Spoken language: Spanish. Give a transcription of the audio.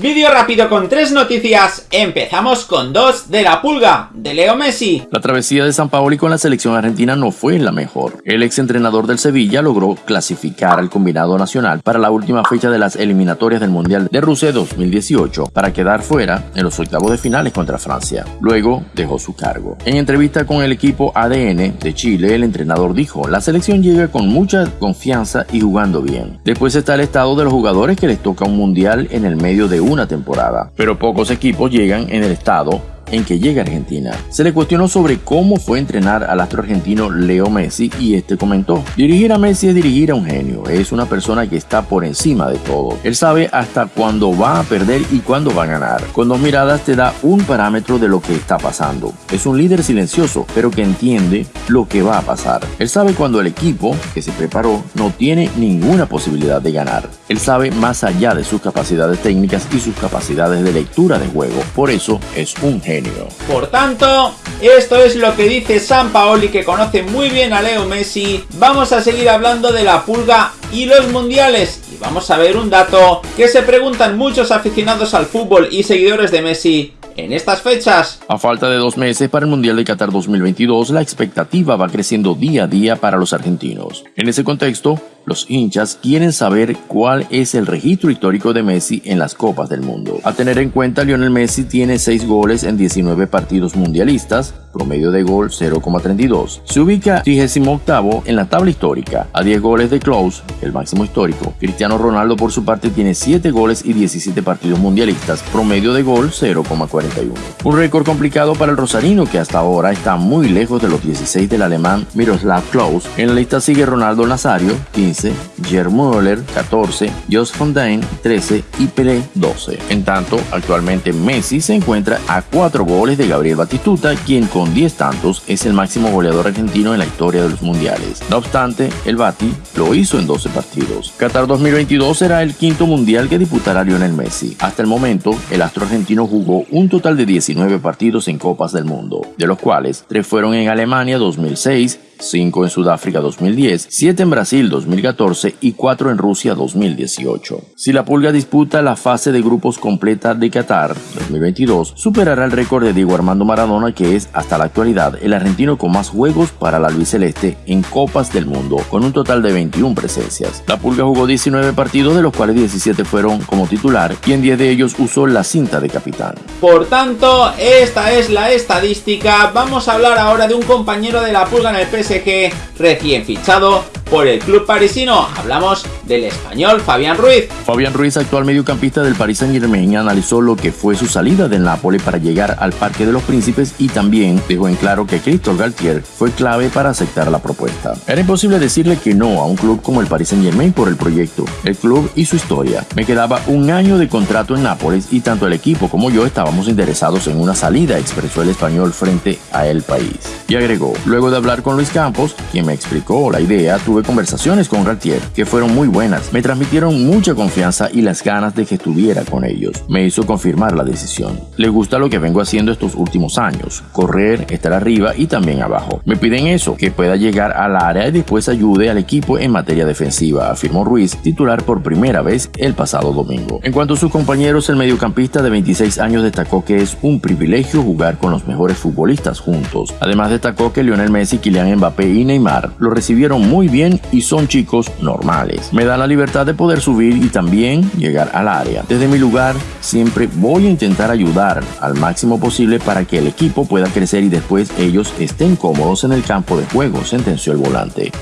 Vídeo rápido con tres noticias. Empezamos con dos de la pulga de Leo Messi. La travesía de San Paoli con la selección argentina no fue la mejor. El ex entrenador del Sevilla logró clasificar al combinado nacional para la última fecha de las eliminatorias del Mundial de Rusia 2018 para quedar fuera en los octavos de finales contra Francia. Luego dejó su cargo. En entrevista con el equipo ADN de Chile, el entrenador dijo, la selección llega con mucha confianza y jugando bien. Después está el estado de los jugadores que les toca un Mundial en el medio de una temporada, pero pocos equipos llegan en el estado en que llega Argentina. Se le cuestionó sobre cómo fue entrenar al astro argentino Leo Messi y este comentó, dirigir a Messi es dirigir a un genio, es una persona que está por encima de todo. Él sabe hasta cuándo va a perder y cuándo va a ganar. Con dos miradas te da un parámetro de lo que está pasando. Es un líder silencioso, pero que entiende lo que va a pasar. Él sabe cuando el equipo que se preparó no tiene ninguna posibilidad de ganar. Él sabe más allá de sus capacidades técnicas y sus capacidades de lectura de juego. Por eso es un genio. Por tanto, esto es lo que dice San Paoli que conoce muy bien a Leo Messi. Vamos a seguir hablando de la pulga y los mundiales. Y vamos a ver un dato que se preguntan muchos aficionados al fútbol y seguidores de Messi en estas fechas. A falta de dos meses para el Mundial de Qatar 2022, la expectativa va creciendo día a día para los argentinos. En ese contexto, los hinchas quieren saber cuál es el registro histórico de Messi en las Copas del Mundo. A tener en cuenta, Lionel Messi tiene 6 goles en 19 partidos mundialistas, promedio de gol 0,32. Se ubica 38 en la tabla histórica, a 10 goles de Close, el máximo histórico. Cristiano Ronaldo por su parte tiene 7 goles y 17 partidos mundialistas, promedio de gol 0,41. Un récord complicado para el rosarino que hasta ahora está muy lejos de los 16 del alemán Miroslav Klose. En la lista sigue Ronaldo Nazario, 15, Gerd Müller, 14, Jos Fontaine, 13 y Pelé, 12. En tanto, actualmente Messi se encuentra a 4 goles de Gabriel Batistuta, quien con 10 tantos es el máximo goleador argentino en la historia de los mundiales. No obstante, el Bati lo hizo en 12 partidos. Qatar 2022 será el quinto mundial que disputará Lionel Messi. Hasta el momento, el astro argentino jugó un total de 19 partidos en Copas del Mundo, de los cuales 3 fueron en Alemania 2006, 5 en Sudáfrica 2010, 7 en Brasil 2014 y 4 en Rusia 2018. Si la Pulga disputa la fase de grupos completa de Qatar 2022, superará el récord de Diego Armando Maradona que es hasta la actualidad el argentino con más juegos para la albiceleste en Copas del Mundo, con un total de 21 presencias. La Pulga jugó 19 partidos de los cuales 17 fueron como titular y en 10 de ellos usó la cinta de capitán. Por tanto, esta es la estadística. Vamos a hablar ahora de un compañero de la Pulga en el PS que recién fichado por el club parisino. Hablamos del español Fabián Ruiz. Fabián Ruiz, actual mediocampista del Paris Saint Germain, analizó lo que fue su salida del Napoli para llegar al Parque de los Príncipes y también dejó en claro que Christophe Galtier fue clave para aceptar la propuesta. Era imposible decirle que no a un club como el Paris Saint Germain por el proyecto, el club y su historia. Me quedaba un año de contrato en Nápoles y tanto el equipo como yo estábamos interesados en una salida, expresó el español frente a el país. Y agregó, luego de hablar con Luis Campos, quien me explicó la idea, tuve conversaciones con Galtier que fueron muy buenas. Me transmitieron mucha confianza y las ganas de que estuviera con ellos. Me hizo confirmar la decisión. Le gusta lo que vengo haciendo estos últimos años. Correr, estar arriba y también abajo. Me piden eso, que pueda llegar al área y después ayude al equipo en materia defensiva, afirmó Ruiz, titular por primera vez el pasado domingo. En cuanto a sus compañeros, el mediocampista de 26 años destacó que es un privilegio jugar con los mejores futbolistas juntos. Además destacó que Lionel Messi, Kylian Mbappé y Neymar lo recibieron muy y son chicos normales. Me da la libertad de poder subir y también llegar al área. Desde mi lugar siempre voy a intentar ayudar al máximo posible para que el equipo pueda crecer y después ellos estén cómodos en el campo de juego, sentenció el volante.